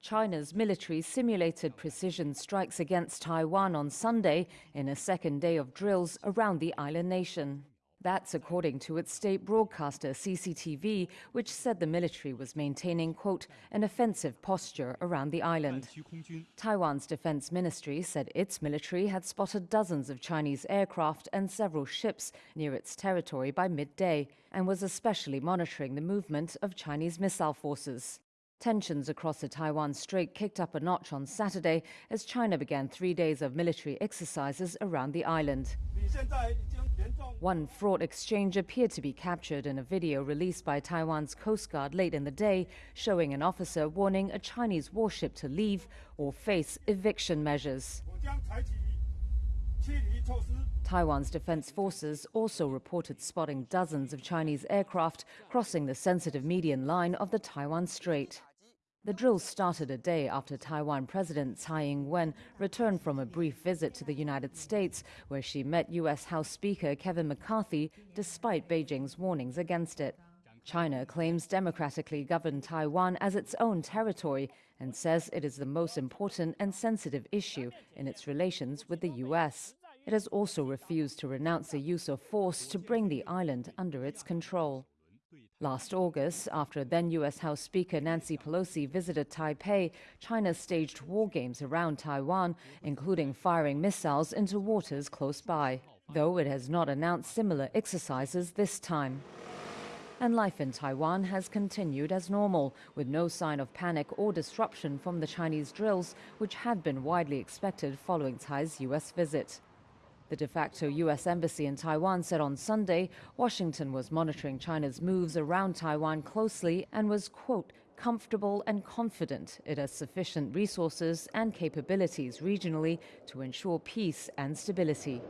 China's military simulated precision strikes against Taiwan on Sunday in a second day of drills around the island nation. That's according to its state broadcaster CCTV, which said the military was maintaining, quote, an offensive posture around the island. Taiwan's defense ministry said its military had spotted dozens of Chinese aircraft and several ships near its territory by midday and was especially monitoring the movement of Chinese missile forces. Tensions across the Taiwan Strait kicked up a notch on Saturday as China began three days of military exercises around the island. One fraught exchange appeared to be captured in a video released by Taiwan's Coast Guard late in the day, showing an officer warning a Chinese warship to leave or face eviction measures. Taiwan's defense forces also reported spotting dozens of Chinese aircraft crossing the sensitive median line of the Taiwan Strait. The drills started a day after Taiwan President Tsai Ing-wen returned from a brief visit to the United States, where she met U.S. House Speaker Kevin McCarthy, despite Beijing's warnings against it. China claims democratically governed Taiwan as its own territory and says it is the most important and sensitive issue in its relations with the U.S. It has also refused to renounce the use of force to bring the island under its control. Last August, after then U.S. House Speaker Nancy Pelosi visited Taipei, China staged war games around Taiwan, including firing missiles into waters close by, though it has not announced similar exercises this time. And life in Taiwan has continued as normal, with no sign of panic or disruption from the Chinese drills, which had been widely expected following Tsai's U.S. visit. The de facto U.S. Embassy in Taiwan said on Sunday Washington was monitoring China's moves around Taiwan closely and was, quote, comfortable and confident it has sufficient resources and capabilities regionally to ensure peace and stability.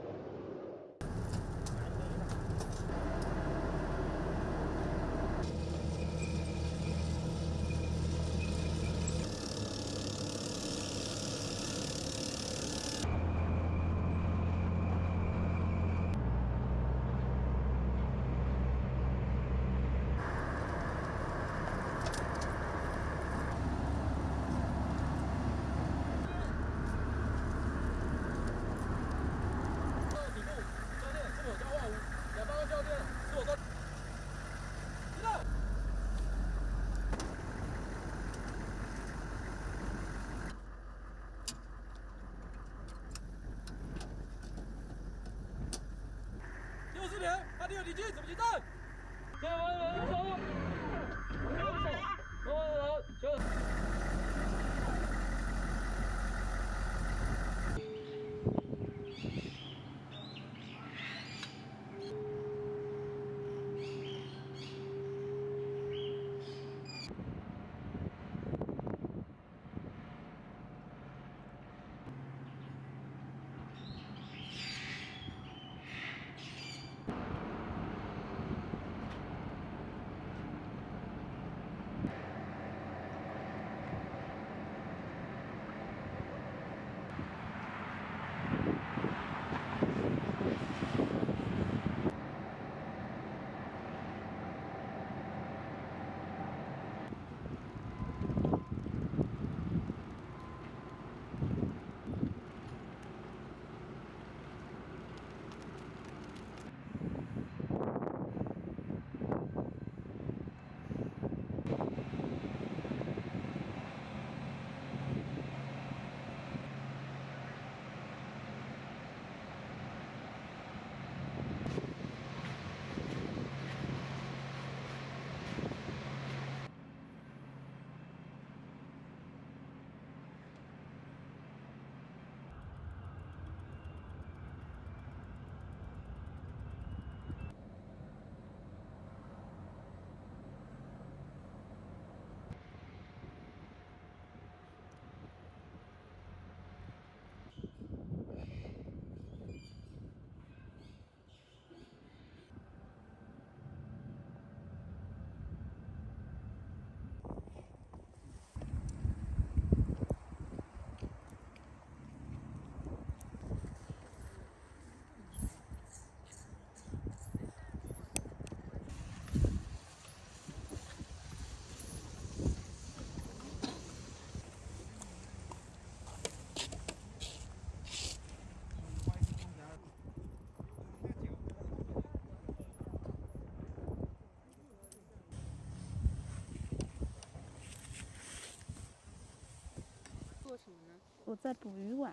我在捕鱼网。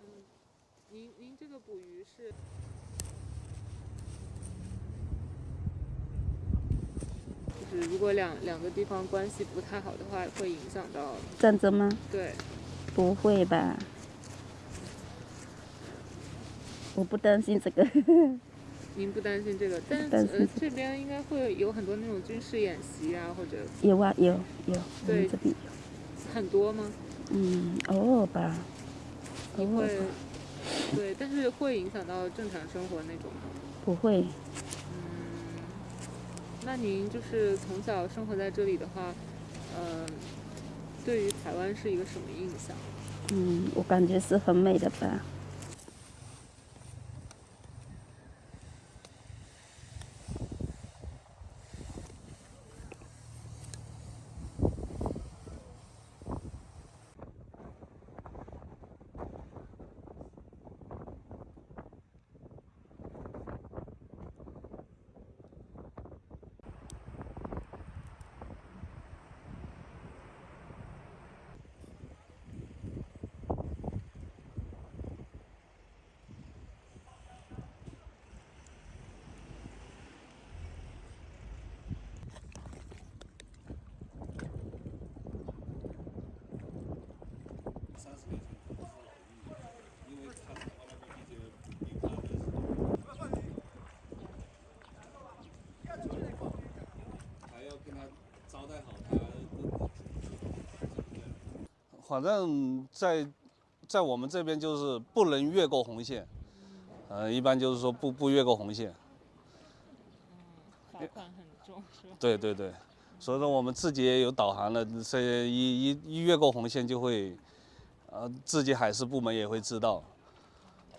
嗯，您您这个捕鱼是？就是如果两两个地方关系不太好的话，会影响到战争吗？对，不会吧？我不担心这个。您不担心这个，但是呃这边应该会有很多那种军事演习啊，或者有啊有有，对这边有很多吗？嗯，偶尔吧。你会对，但是会影响到正常生活那种吗？不会。嗯，那您就是从小生活在这里的话，呃，对于台湾是一个什么印象？嗯，我感觉是很美的吧。反正，在在我们这边就是不能越过红线，呃，一般就是说不不越过红线。罚款很重是吧？对对对，所以说我们自己也有导航的，这一一一越过红线就会，呃，自己海事部门也会知道，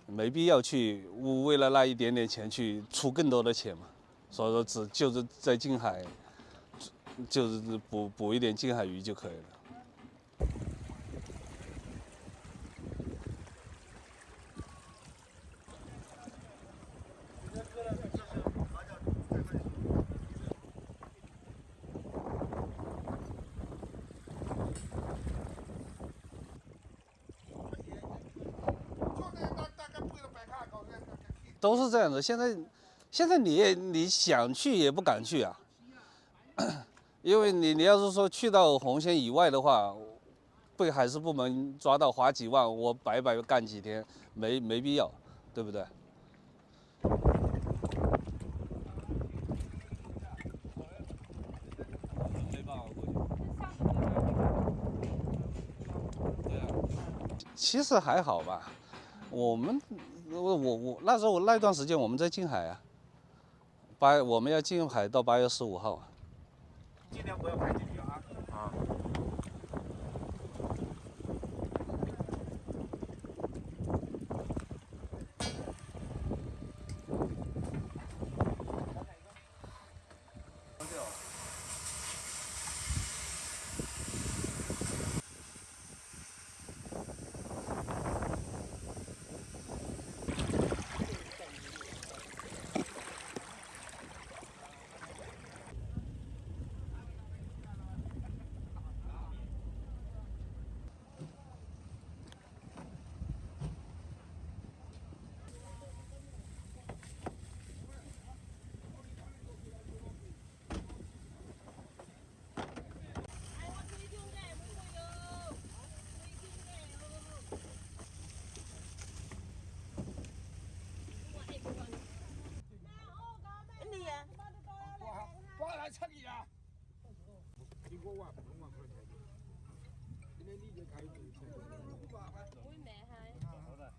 没必要去为了那一点点钱去出更多的钱嘛。所以说只就是在近海，就是捕捕一点近海鱼就可以了。都是这样的，现在，现在你也你想去也不敢去啊，因为你你要是说去到红线以外的话，被海事部门抓到罚几万，我白白干几天，没没必要，对不对？其实还好吧，我们。我我我那时候我那段时间我们在近海啊，八我们要进海到八月十五号。尽量不要排进。七千啊！一个万，两万块钱。今天你这开有？我卖他。好了。